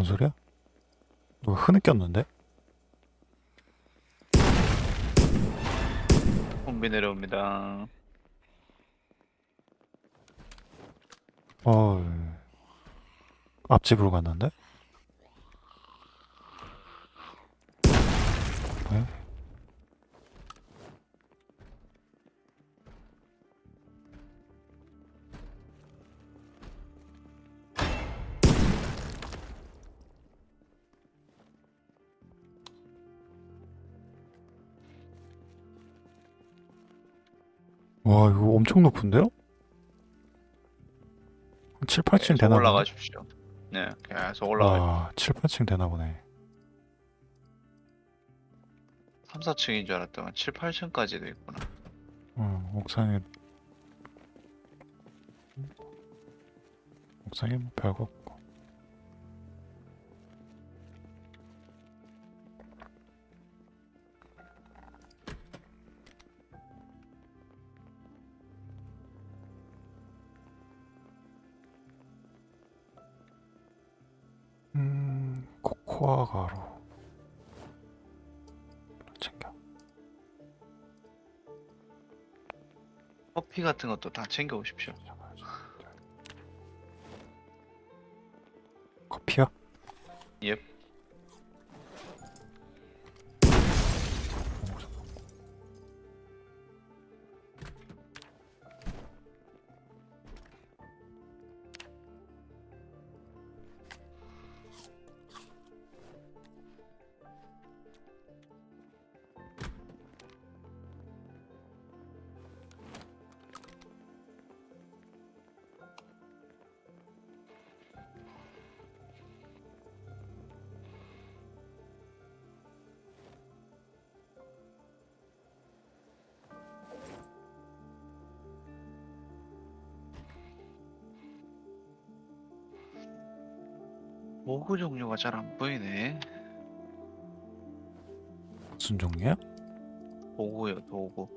뭔 소리야? 누가 흐느꼈는데? 홍비 내려옵니다. 어 앞집으로 갔는데? 엄청 높은데요? 한 7, 8층 계속 되나. 올라가십시오. 네, 계속 올라가. 와 7, 8층 되나 보네 3, 4층인 줄 알았더만 7, 8층까지도 있구나. 어, 옥상에 옥상에 뭐 별거 코코아 가루 챙겨 커피 같은 것도 다 챙겨 오십시오. 커피요? 예. 모구 종류가 잘 안 보이네. 무슨 종류야? 도구요, 도구.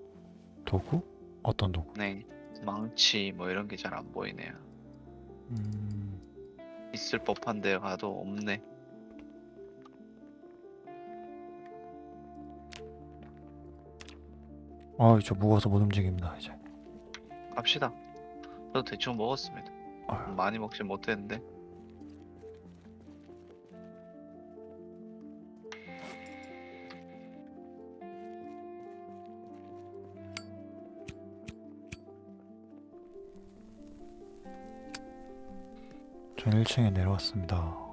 도구? 어떤 도구? 네. 망치 뭐 이런 게 잘 안 보이네요. 음, 있을 법한데 가도 없네. 아 이제 무거워서 못 움직입니다 이제 갑시다. 저도 대충 먹었습니다. 아유. 많이 먹진 못했는데. 전 1층에 내려왔습니다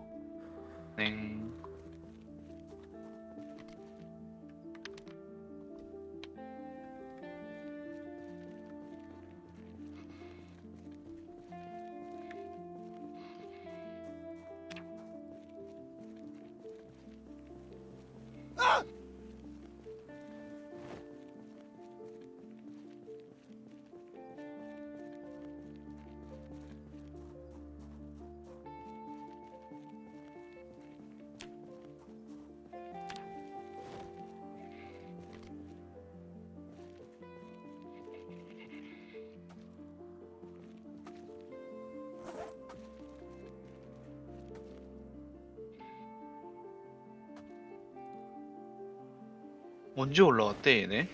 언제 올라왔대 얘네?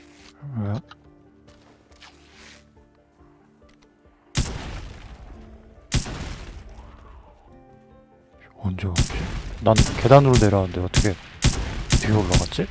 왜요? 언제 왔지? 난 계단으로 내려왔는데 어떻게 뒤에 올라갔지?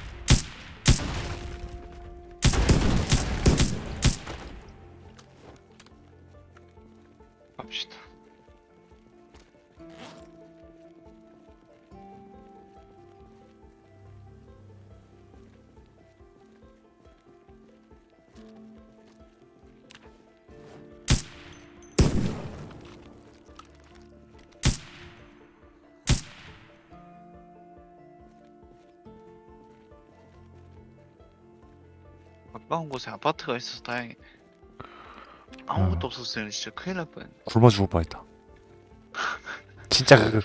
가까운 곳에 아파트가 있어서 다행히 아무것도 없었으면 진짜 큰일 날 뻔했네. 굶어 죽을 뻔했다. 진짜 그,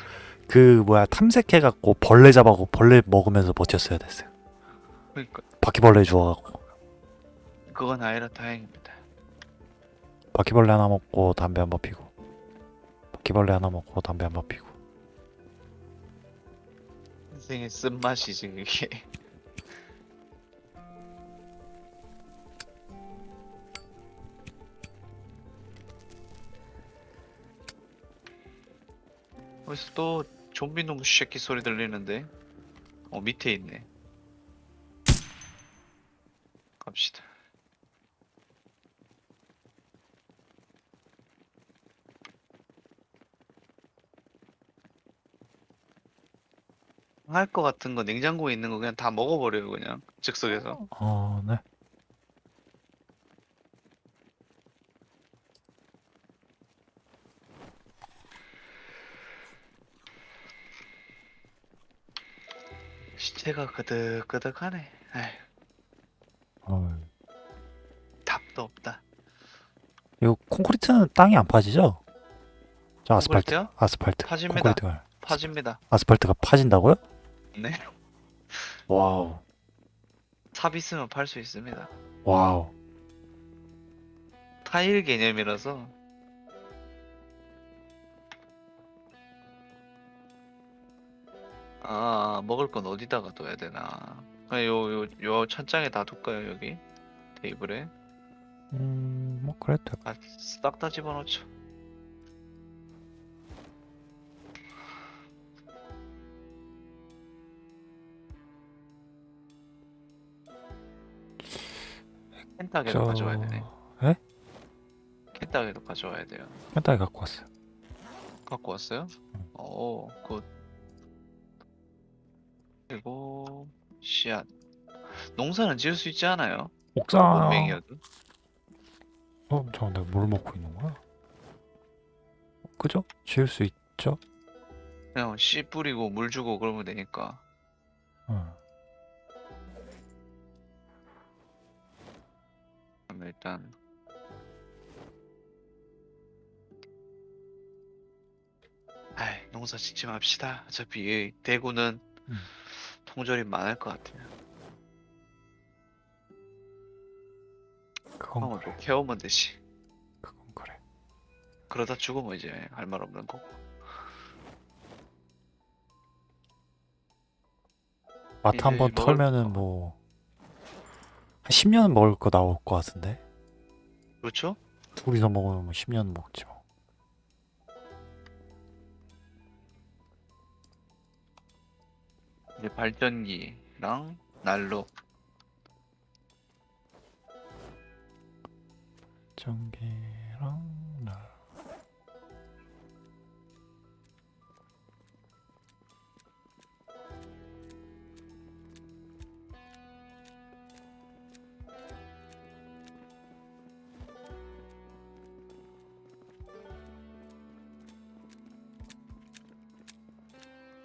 그 뭐야 탐색해갖고 벌레 잡아고 벌레 먹으면서 버텼어야 됐어요. 그러니까. 바퀴벌레 주워갖고. 그건 아니라 다행입니다. 바퀴벌레 하나 먹고 담배 한 번 피고. 바퀴벌레 하나 먹고 담배 한 번 피고. 인생의 쓴맛이지 그게 어디서 또 좀비 놈 새끼 소리 들리는데. 어 밑에 있네. 갑시다. 할 것 같은 거 냉장고에 있는 거 그냥 다 먹어버려요 그냥. 즉석에서. 어, 네. 시체가 그득그득하네. 에휴. 어, 답도 없다. 이거 콘크리트는 땅이 안 파지죠? 저 아스팔트, 콘크리트요? 아스팔트, 파집니다. 콘크리트가 파집니다. 아스팔트가 파진다고요? 네. wow, 삽 있으면 팔 수 있습니다. wow. 타일 개념이라서 아 먹을 건 어디다가 둬야 되나 요요 요 천장에 다 둘까요 여기 테이블에 음, 뭐 그래도 돼. 아싹 다 집어넣죠 켄타게도 저... 가져와야 되네 에? 켄타게도 가져와야 돼요 펜타기 갖고 왔어요. 갖고 왔어요? 응. 오, 굿. 그리고 씨앗. 농사는 지을 수 있지 않아요? 옥상. 문맹이어도. 어, 잠깐 내가 뭘 먹고 있는 거야? 그죠? 지을 수 있죠? 그냥 씨 뿌리고 물 주고 그러면 되니까. 응. 그럼 일단 아이, 농사 짓지 맙시다. 어차피 이 대구는 음. 통조림 많을 것 같아요. 그건 그래. 좀 캐오면 되지. 그건 그래. 그러다 죽으면 이제 할 말 없는 거고. 마트 이제 한번 먹을 털면은 거. 뭐 한 10년은 먹을 거 나올 것 같은데 그렇죠? 둘이서 먹으면 뭐 10년 먹지 뭐. 이제 발전기랑 난로. 전기랑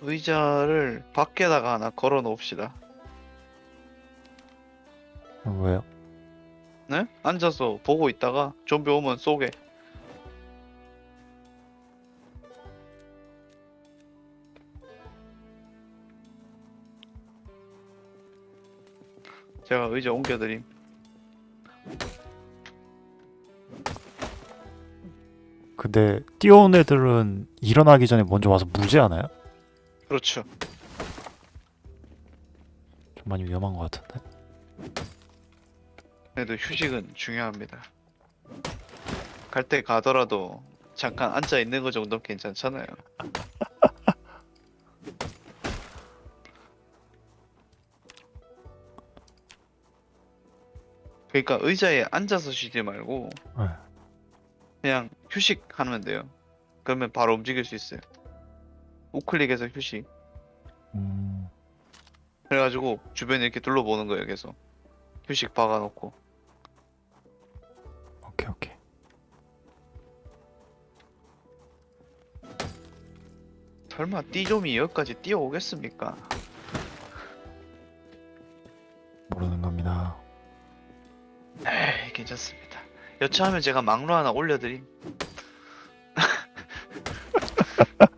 의자를 밖에다가 하나 걸어 놓읍시다. 왜요? 네? 앉아서 보고 있다가 좀비 오면 쏘게. 제가 의자 옮겨드림. 근데 뛰어온 애들은 일어나기 전에 먼저 와서 무지하나요? 그렇죠. 좀 많이 위험한 것 같은데. 그래도 휴식은 중요합니다. 갈 때 가더라도 잠깐 앉아 있는 거 정도는 괜찮잖아요. 그러니까 의자에 앉아서 쉬지 말고 네. 그냥 휴식하면 돼요. 그러면 바로 움직일 수 있어요. 우클릭해서 휴식. 음, 그래가지고 주변에 이렇게 둘러보는 거예요. 계속 휴식 박아놓고. 오케이 오케이. 설마 띠좀이 여기까지 뛰어오겠습니까? 모르는 겁니다. 에이 괜찮습니다. 여차하면 제가 막루 하나 올려드림.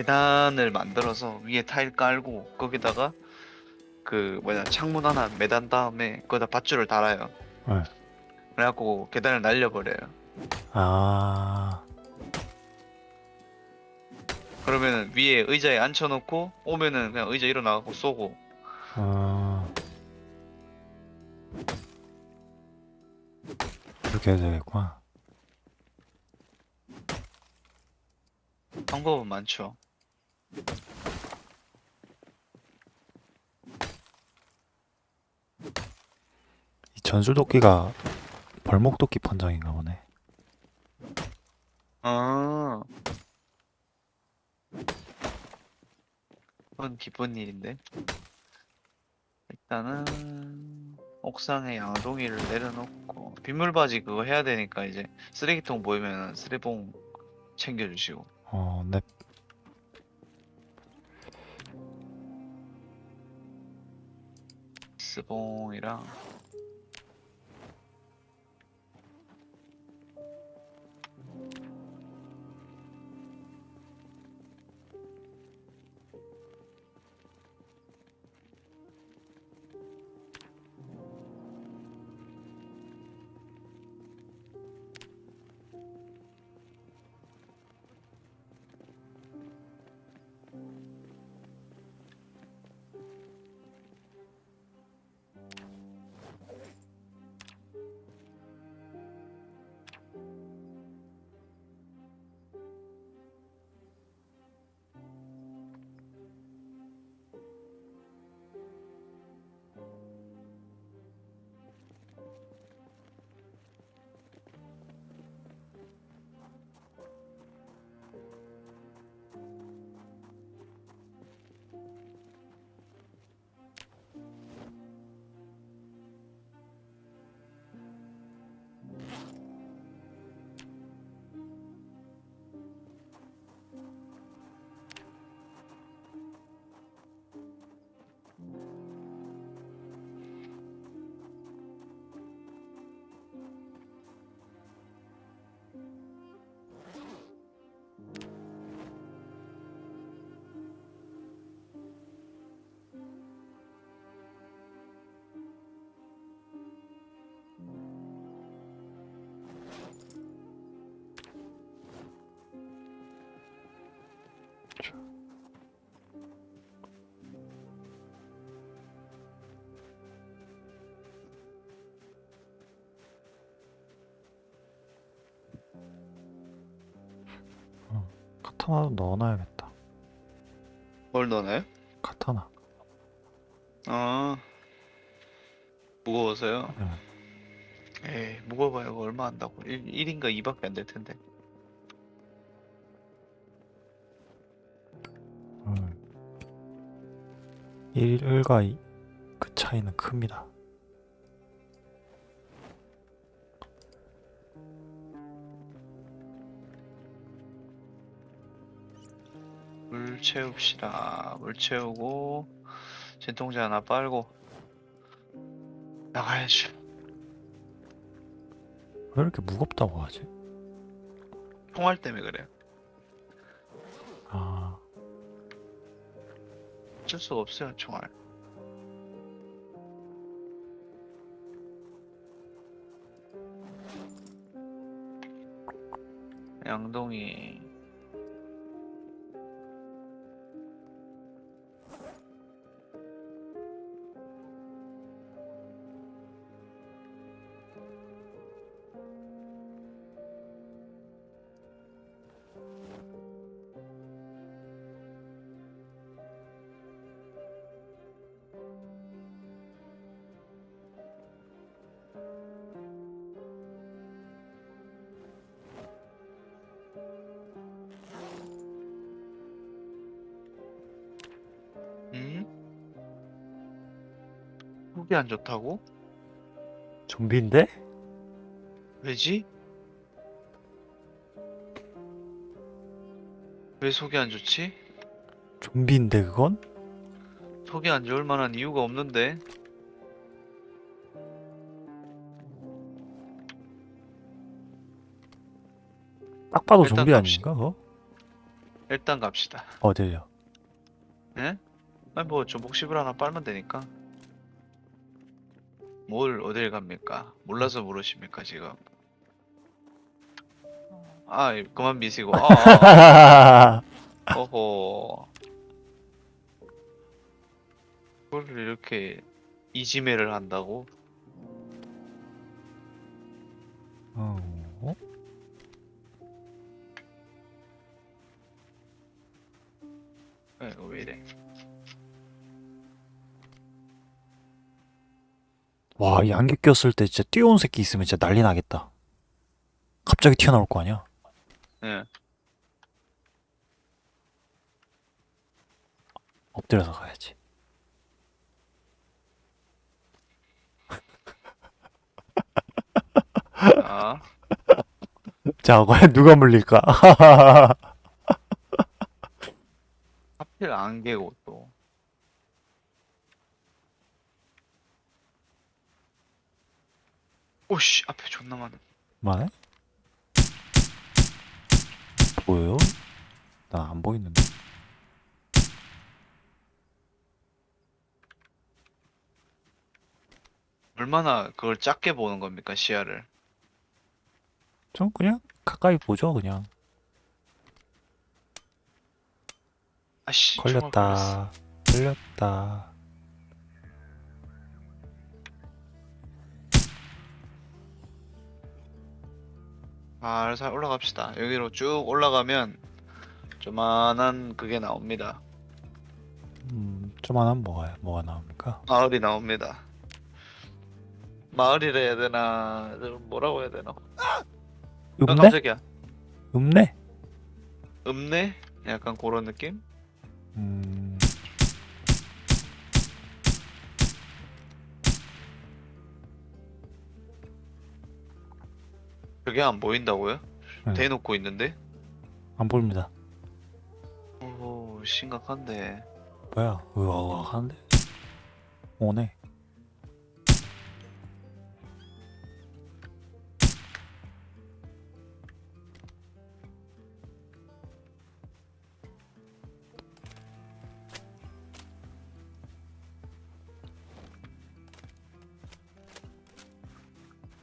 계단을 만들어서 위에 타일 깔고 거기다가 그 뭐냐 창문 하나 매단 다음에 거기다 밧줄을 달아요. 네. 그래갖고 계단을 날려버려요. 아, 그러면은 위에 의자에 앉혀놓고 오면은 그냥 의자 일어나고 쏘고 아 그렇게 해야 되겠구나. 방법은 많죠. 이 전술도끼가 벌목도끼 판정인가 보네. 아. 그건 기쁜 일인데. 일단은 옥상에 양동이를 내려놓고 빗물바지 그거 해야 되니까 이제 쓰레기통 보이면 쓰레봉 챙겨주시고. 어, 네. 스봉이랑 카타나도 넣어놔야겠다. 뭘 넣나요? 카타나. 아 무거워서요? 네. 에이 무거워봐요 그거 얼마 한다고 1, 1인가 2밖에 안 될 텐데 음. 1과 2, 그 차이는 큽니다. 채웁시다. 물 채우고 진통제 하나 빨고 나가야죠. 왜 이렇게 무겁다고 하지? 총알 때문에 그래요. 아, 어쩔 수가 없어요 총알. 양동이 속이 안 좋다고? 좀비인데? 왜지? 왜 속이 안 좋지? 좀비인데 그건? 속이 안 좋을 만한 이유가 없는데 딱 봐도 일단 좀비 갑시다. 아닌가 그거? 일단 갑시다 어딜요? 예? 아니 뭐 조목십을 하나 빨면 되니까 뭘 어딜 갑니까? 몰라서 물으십니까 지금 아 그만 미시고 아, 아, 아. 어허. 그걸 이렇게 이지매를 한다고? 어? 에, 이거 왜 이래? 와, 이 안개 꼈을 때 진짜 뛰어온 새끼 있으면 진짜 난리 나겠다. 갑자기 튀어나올 거 아니야? 예. 엎드려서 가야지. 아, 자, 과연 누가 물릴까? 하필 안개고 또. 오씨, 앞에 존나 많네. 만에? 보여요? 나 안 보이는데. 얼마나 그걸 작게 보는 겁니까, 시야를? 좀 그냥 가까이 보죠, 그냥. 아씨. 걸렸다. 걸렸다. 살살 올라갑시다. 여기로 쭉 올라가면 조만한 그게 나옵니다. 음, 좀만한 뭐가, 뭐가 나옵니까? 마을이 나옵니다. 마을이라 해야 되나, 좀 뭐라고 해야 되나? 아, 읍내? 깜짝이야. 읍내? 읍내? 약간 그런 느낌? 음, 그게 안 보인다고요? 네. 대놓고 있는데? 안 보입니다. 오, 심각한데. 뭐야? 으악 하는데? 오네.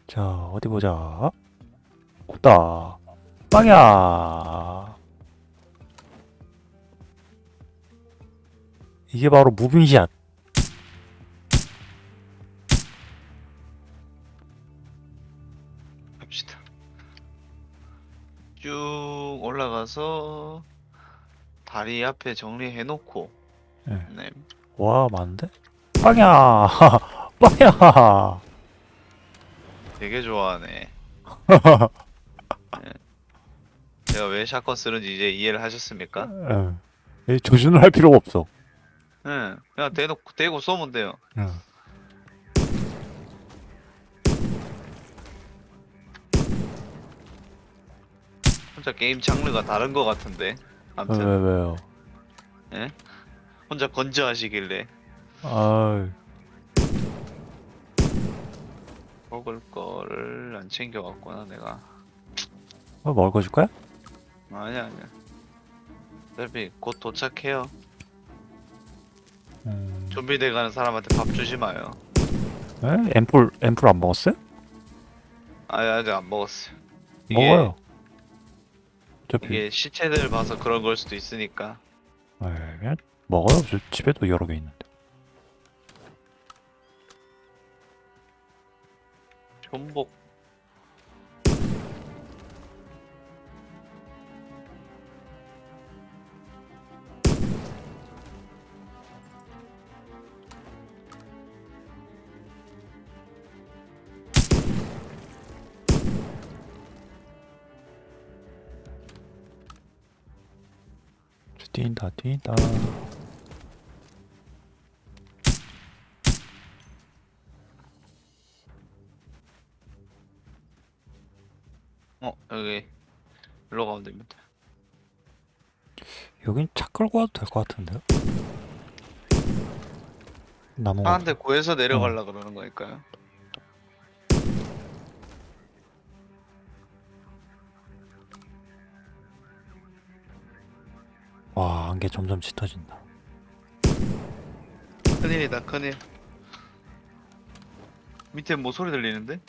자, 어디 보자. 없다. 빵야. 이게 바로 무빙샷. 갑시다. 쭉 올라가서 다리 앞에 정리해놓고, 네. 네. 와, 많은데? 빵야! 빵야! 되게 좋아하네. 네. 제가 왜 샷건 쓰는지 이제 이해를 하셨습니까? 예. 이 조준을 할 필요가 없어. 네. 그냥 대놓고 대고 쏘면 돼요. 예. 혼자 게임 장르가 다른 것 같은데. 왜, 아무튼 왜, 왜요? 혼자 건조하시길래 아, 먹을 거를 안 챙겨왔구나 내가. 뭐 먹을 줄 거야? 아니야 아니야. 어차피 곧 도착해요. 음, 좀비 돼가는 사람한테 밥 주지 마요. 에? 앰플, 앰플 안 먹었어요? 아니 아직 안 먹었어요. 이게- 먹어요. 어차피, 이게 시체들 봐서 그런 걸 수도 있으니까. 에, 그냥 먹어요. 저 집에도 여러 개 있는데. 전복. 뛴다, 뛴다. 어 여기 일로 가면 됩니다. 여긴 차 끌고 와도 될 것 같은데요? 나무. 차한대 구해서 내려가려 그러는 거니까요. 안개 점점 짙어진다. 큰일이다 큰일. 밑에 뭐 소리 들리는데?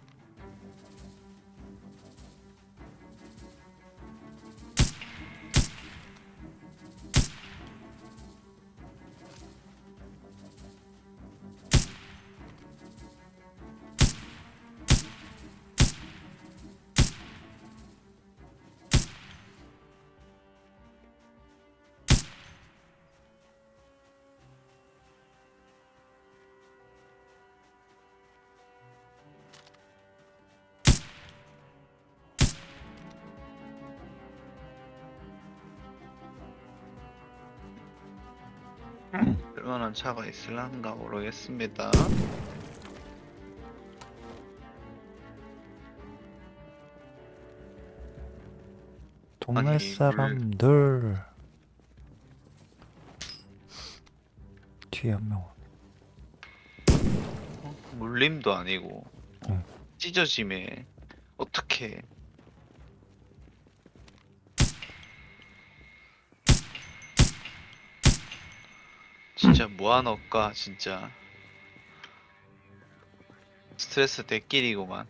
얼마나 차가 있을란가 모르겠습니다. 동네 아니, 사람들 뒤에 한 명. 어? 물림도 아니고 어, 응. 찢어짐에 어떻게 진짜 뭐하노까 진짜. 스트레스 대끼리구만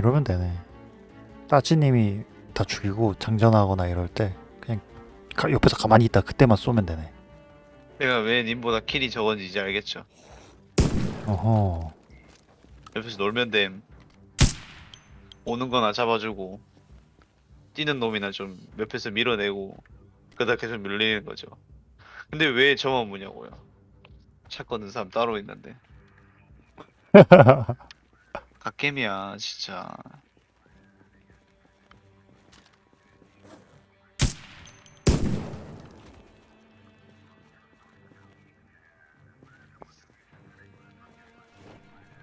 이러면 되네. 따지님이 다 죽이고 장전하거나 이럴 때 그냥 가- 옆에서 가만히 있다 그때만 쏘면 되네. 내가 왜 님보다 킬이 적은지 이제 알겠죠 어허. 옆에서 놀면 됨 오는 거나 잡아주고 뛰는 놈이나 좀 옆에서 밀어내고 그러다 계속 밀리는 거죠 근데 왜 저만 무냐고요 차 꺼는 사람 따로 있는데 갓겜이야 진짜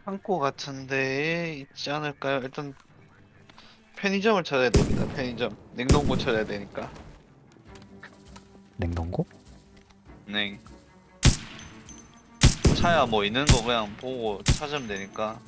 창고 같은데 있지 않을까요? 일단 편의점을 찾아야 됩니다. 편의점 냉동고 찾아야 되니까. 냉동고? 네. 차야 뭐 있는 거 그냥 보고 찾으면 되니까.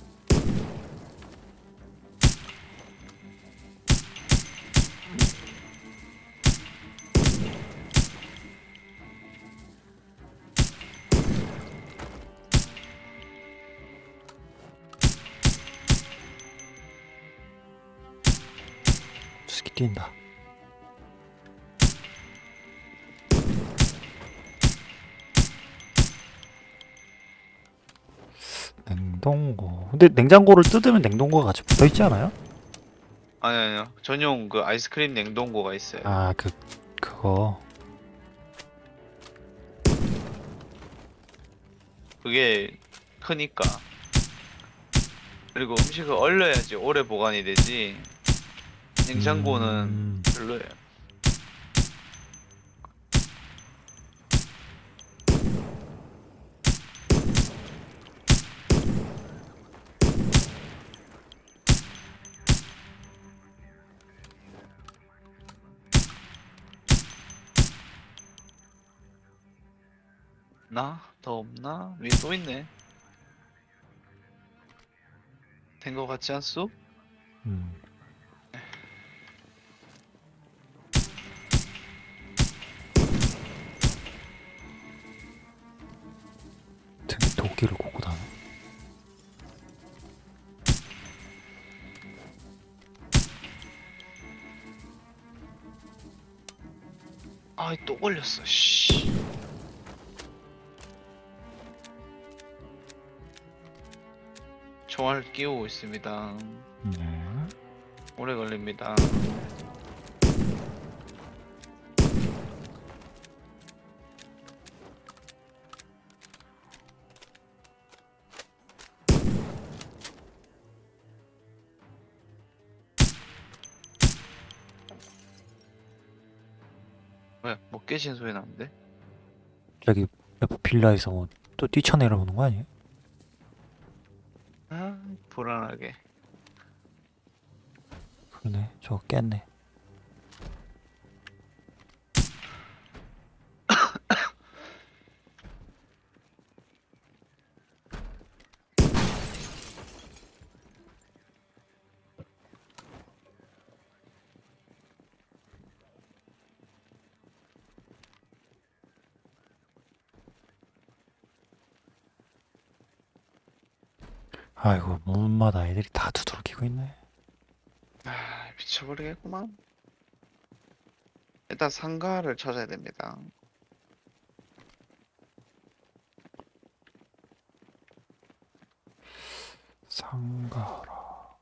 뛴다. 냉동고. 근데 냉장고를 뜯으면 냉동고가 같이 붙어 있지 않아요? 아니 아니요. 전용 그 아이스크림 냉동고가 있어요. 아, 그 그거. 그게 크니까. 그리고 음식을 얼려야지 오래 보관이 되지. 냉장고는 음, 별로예요. 나? 더 없나? 위에 또 있네. 된 거 같지 않소? 음. 걸렸어 씨. 총알 끼우고 있습니다. 네. 오래 걸립니다 깨진 소리 나는데? 저기 옆 빌라에서 뭐또 뛰쳐내려오는 거 아니에요? 아 불안하게 그러네. 저거 깼네. 아이고 문마다 애들이 다 두드러기고 있네. 아, 미쳐버리겠구만. 일단 상가를 찾아야 됩니다. 상가라.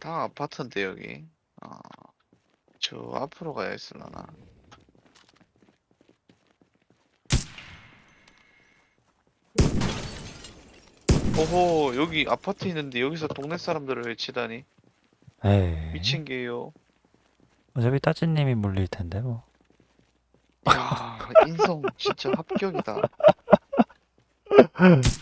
다 아파트인데 여기. 아, 저 앞으로 가야 있으려나. 오호, 여기 아파트 있는데 여기서 동네 사람들을 외치다니. 에이. 미친 게요. 어차피 따진님이 물릴 텐데 뭐. 야, 인성 진짜 합격이다.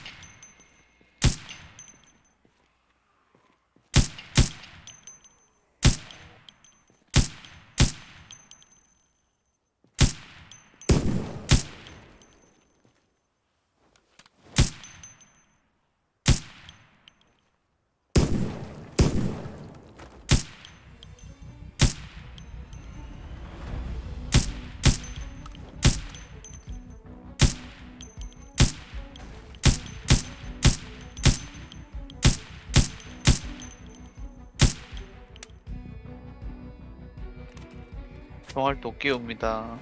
총알 도끼 옵니다.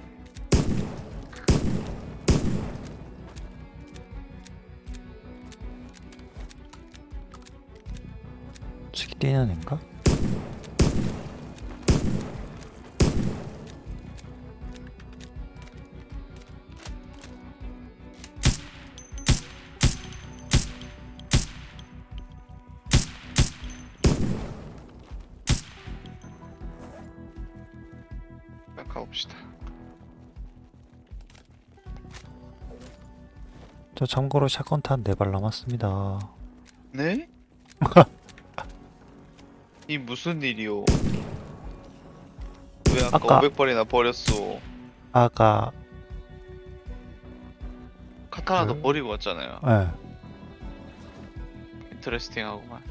저기 뛰는 애인가? 저 참고로 샷건탄 4발 남았습니다. 네? 이 무슨 일이오? 왜 아까, 아까- 500발이나 버렸어? 아까 카타나도 그- 버리고 왔잖아요. 예 인터레스팅하구만.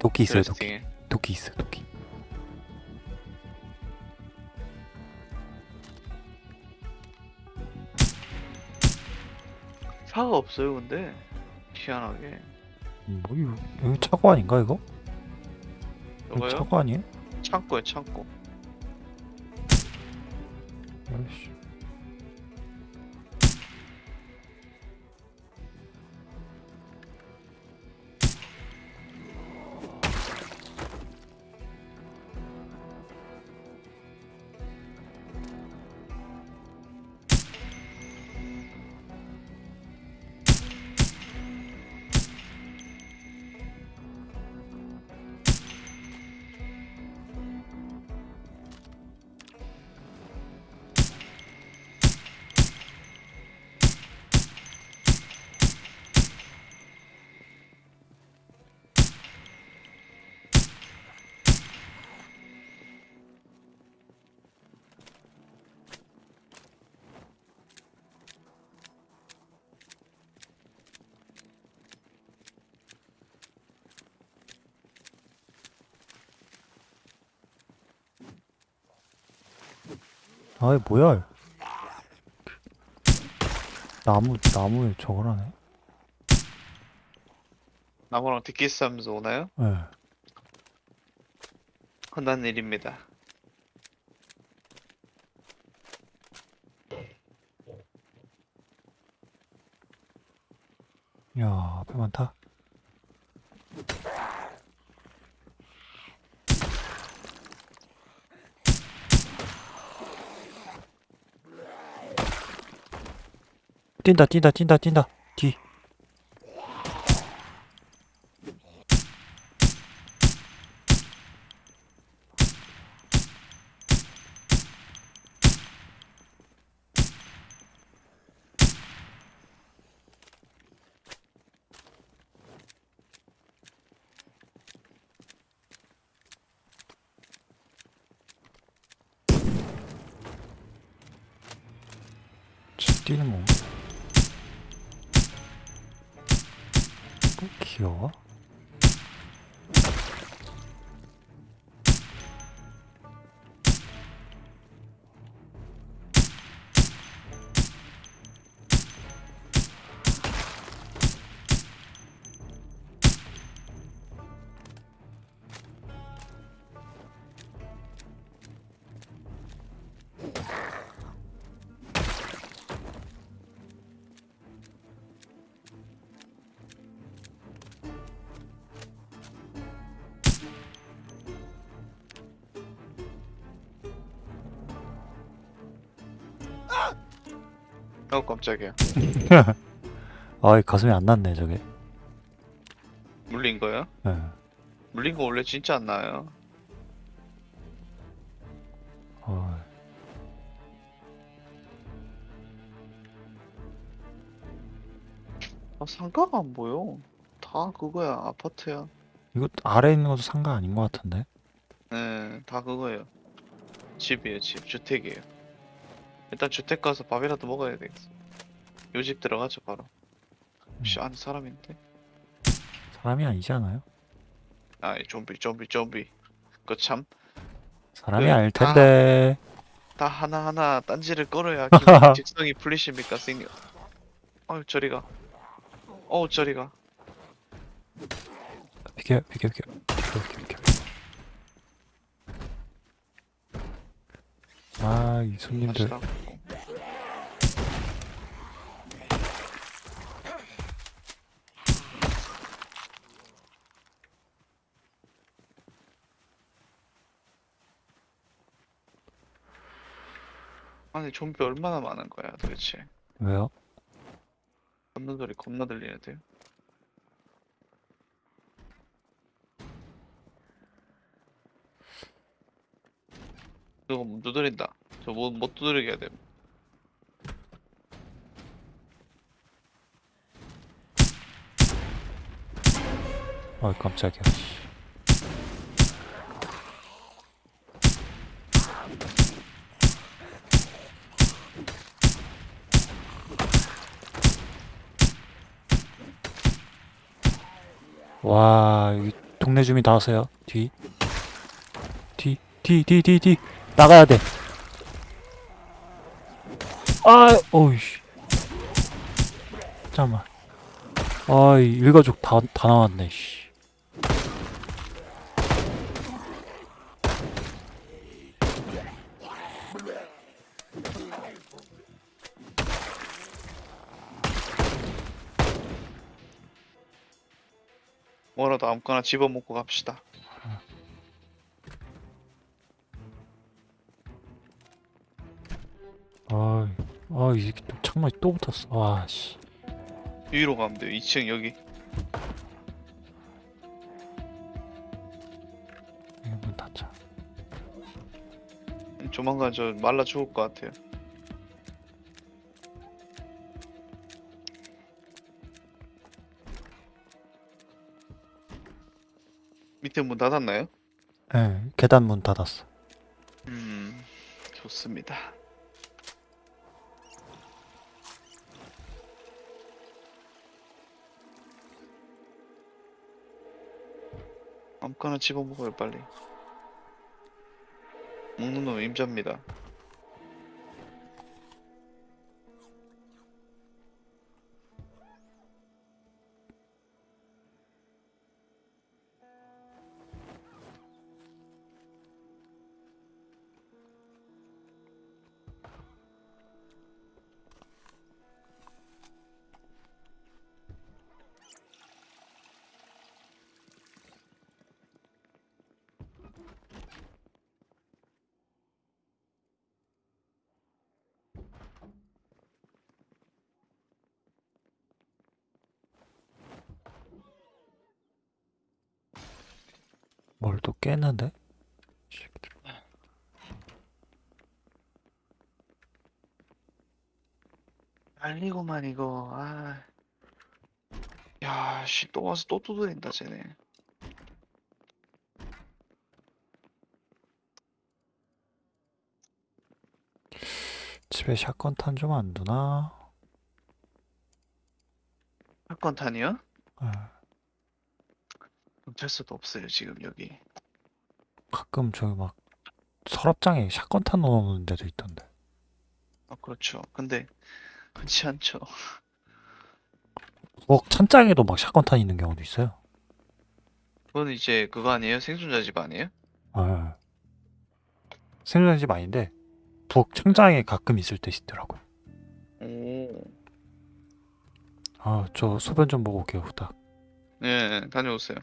도끼 있어요 도끼. 도끼 있어 도끼 차가 없어요, 근데. 희한하게. 뭐 이거 여기 차고 아닌가 이거? 이거 이거요? 차고 아니에요? 창고에 창고. 아이씨. 아이 뭐야 나무 나무에 저걸 하네 나무랑 뒷기스 하면서 오나요? 예 흔한 일입니다. 야 앞에 많다 뛴다 뛴다 뛴다 뛴다 뒤 저 뛰는 건가? 어, 귀여워 어 깜짝이야. 아이 가슴이 안 났네 저게 물린 거야? 예. 물린 거 원래 진짜 안 나요. 어, 아 상가가 안 보여. 다 그거야 아파트야. 이거 아래에 있는 것도 상가 아닌 것 같은데 네, 다 그거예요. 집이에요, 집. 주택이에요. 일단 주택 가서 밥이라도 먹어야 되겠어. 요 집 들어가죠, 바로. 혹시 안에 사람인데? 사람이 아니지 않아요? 아 이, 좀비, 좀비, 좀비. 그 참, 사람이 그, 아닐 텐데 다 하나하나 딴지를 기분이 직성이 풀리십니까, 생 어우, 저리가. 어우, 저리가. 비켜 비켜 비켜 비켜 비켜 비켜 아 이 손님들 갑시다. 아니 좀비 얼마나 많은 거야 도대체 왜요? 걷는 소리 겁나 들리는데요 문 두드린다. 저못 못 두드리게 해야 돼. 어이 깜짝이야. 와 동네 주민 다 왔어요. 뒤 뒤, 뒤, 뒤, 뒤, 뒤. 나가야 돼. 아, 어이씨. 잠깐만. 아이, 일가족 다, 다 나왔네, 씨. 뭐라도 아무거나 집어먹고 갑시다 아, 이 새끼 또 창문에 또 붙었어. 와, 씨. 위로 가면 돼요 2층 여기 이거 문 닫자. 조만간 저 말라 죽을 것 같아요 밑에 문 닫았나요? 예, 계단 문 닫았어. 음, 좋습니다. 아무거나 집어먹어요 빨리. 먹는 놈 임자입니다. 뭘 또? 새끼들. 알리고만 이거. 아. 야, 씨, 또 와서 또 두드린다, 쟤네. 집에 샷건 탄 좀 안 두나? 사건 탄이요? 예, 경찰서도 없어요, 지금 여기. 가끔 저기 막 서랍장에 샷건 탄 넣어놓는 데도 있던데. 아, 그렇죠. 근데 그렇지 않죠. 뭐 찬장에도 막 샷건 탄 있는 경우도 있어요. 그건 이제 그거 아니에요? 생존자 집 아니에요? 예. 생존 집 아닌데 부엌 천장에 가끔 있을 때 있더라고. 오. 아, 저 소변 좀 보고 올게요, 후딱. 네, 다녀오세요.